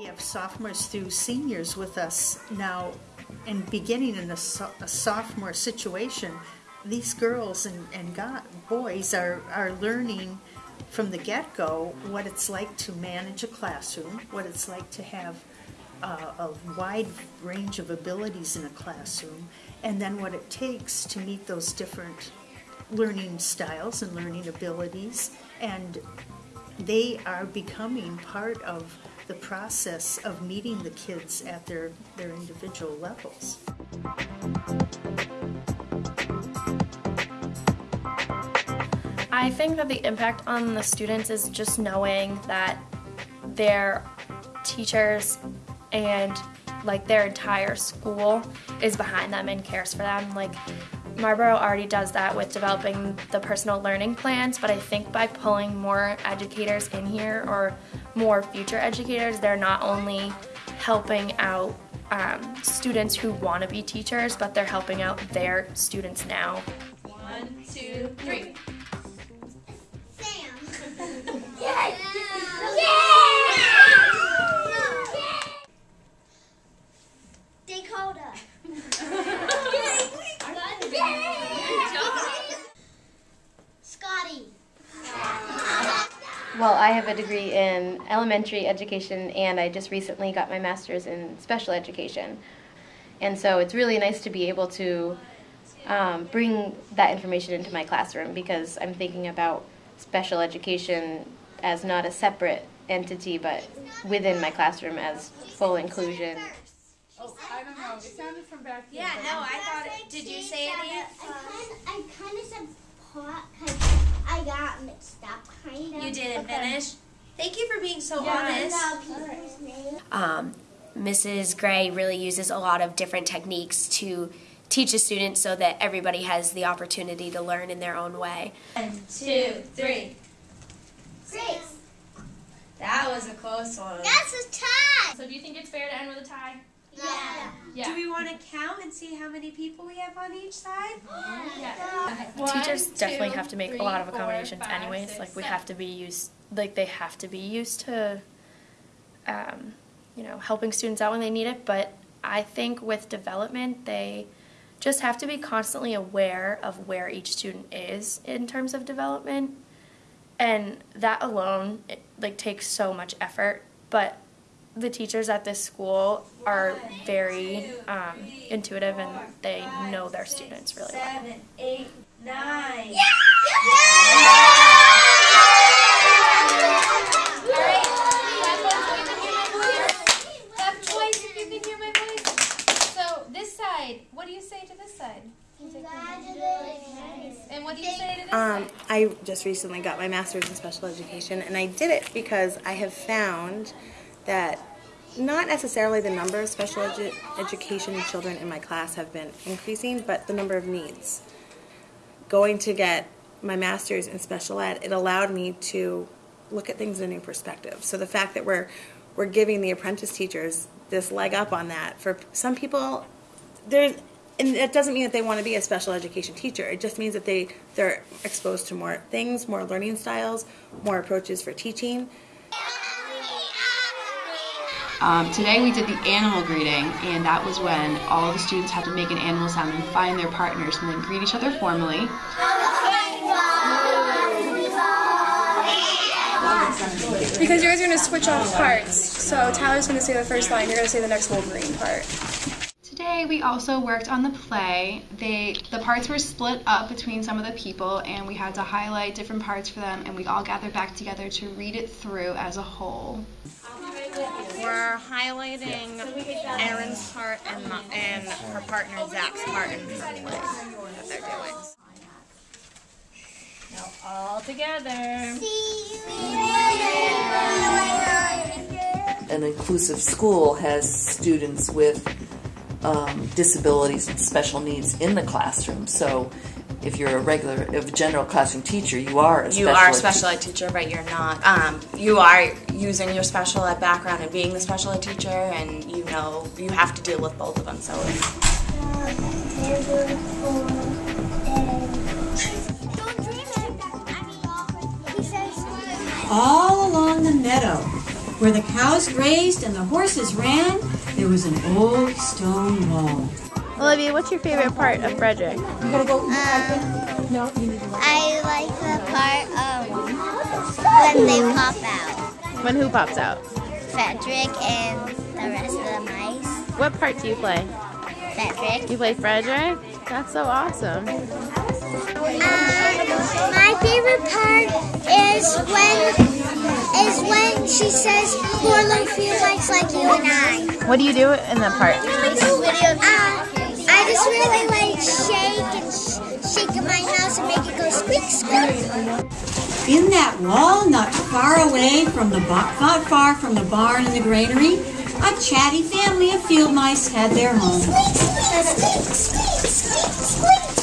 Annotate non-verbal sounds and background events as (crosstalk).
We have sophomores through seniors with us now, and beginning in a, so- a sophomore situation, these girls and, and God, boys are, are learning from the get go what it's like to manage a classroom, what it's like to have uh, a wide range of abilities in a classroom, and then what it takes to meet those different learning styles and learning abilities. And they are becoming part of the process of meeting the kids at their, their individual levels. I think that the impact on the students is just knowing that their teachers and like their entire school is behind them and cares for them. Like Marlboro already does that with developing the personal learning plans, but I think by pulling more educators in here or more future educators, they're not only helping out um, students who want to be teachers, but they're helping out their students now. One, two, three. Well, I have a degree in elementary education and I just recently got my master's in special education. And so it's really nice to be able to um, bring that information into my classroom because I'm thinking about special education as not a separate entity but within my classroom as full inclusion. Oh, I don't know. It sounded from back here. Yeah, no, I thought it. Did you say it, Eve? I kind of said pot because I got mixed up, kind of. You didn't finish. Thank you for being so Yeah, honest. I know people's names. um, Mrs. Gray really uses a lot of different techniques to teach a student so that everybody has the opportunity to learn in their own way. One, two, three. Grace. That was a close one. That's a tie. So do you think it's fair to end with a tie? Yeah. Yeah. Do we want to count and see how many people we have on each side? (gasps) Teachers One, definitely two, have to make three, a lot of four, accommodations five, anyways. six, like we seven. have to be used like they have to be used to um, you know, helping students out when they need it, but I think with development they just have to be constantly aware of where each student is in terms of development. And that alone it, like takes so much effort, but the teachers at this school are very um, intuitive and they know their students really well. Seven, eight, nine. Clap twice if you can hear my voice. So this side, what do you say to this side? And what do you say to this Um, side? I just recently got my master's in special education, and I did it because I have found that not necessarily the number of special edu- education children in my class have been increasing, but the number of needs. Going to get my master's in special ed, it allowed me to look at things in a new perspective. So the fact that we're we're giving the apprentice teachers this leg up on that for some people, there's and it doesn't mean that they want to be a special education teacher. It just means that they they're exposed to more things, more learning styles, more approaches for teaching. Um, today we did the animal greeting, and that was when all the students had to make an animal sound and find their partners and then greet each other formally. Because you guys are going to switch off parts. So Tyler's going to say the first line, you're going to say the next Wolverine part. Today we also worked on the play. They the parts were split up between some of the people, and we had to highlight different parts for them, and we all gathered back together to read it through as a whole. We're highlighting Erin's part and, my, and her partner Zach's part in her play that they're doing. Now all together. an inclusive school has students with um, disabilities and special needs in the classroom. So if you're a regular, if a general classroom teacher, you are a You special are a ed special ed teacher, but you're not. Um, you are using your special ed background and being the special ed teacher, and you know you have to deal with both of them. So He All along the meadow, Where the cows grazed and the horses ran, there was an old stone wall. Olivia, what's your favorite part of Frederick? Um, I like the part um, when they pop out. When who pops out? Frederick and the rest of the mice. What part do you play? Frederick. You play Frederick? That's so awesome. Um, My favorite part is when is when she says poor little Felix like you and I. What do you do in that part? I just really like shake and sh- shake my house and make it go squeak squeak. In that wall, not far away from the not far from the barn and the granary, a chatty family of field mice had their home. Squeak, squeak, squeak, squeak, squeak, squeak.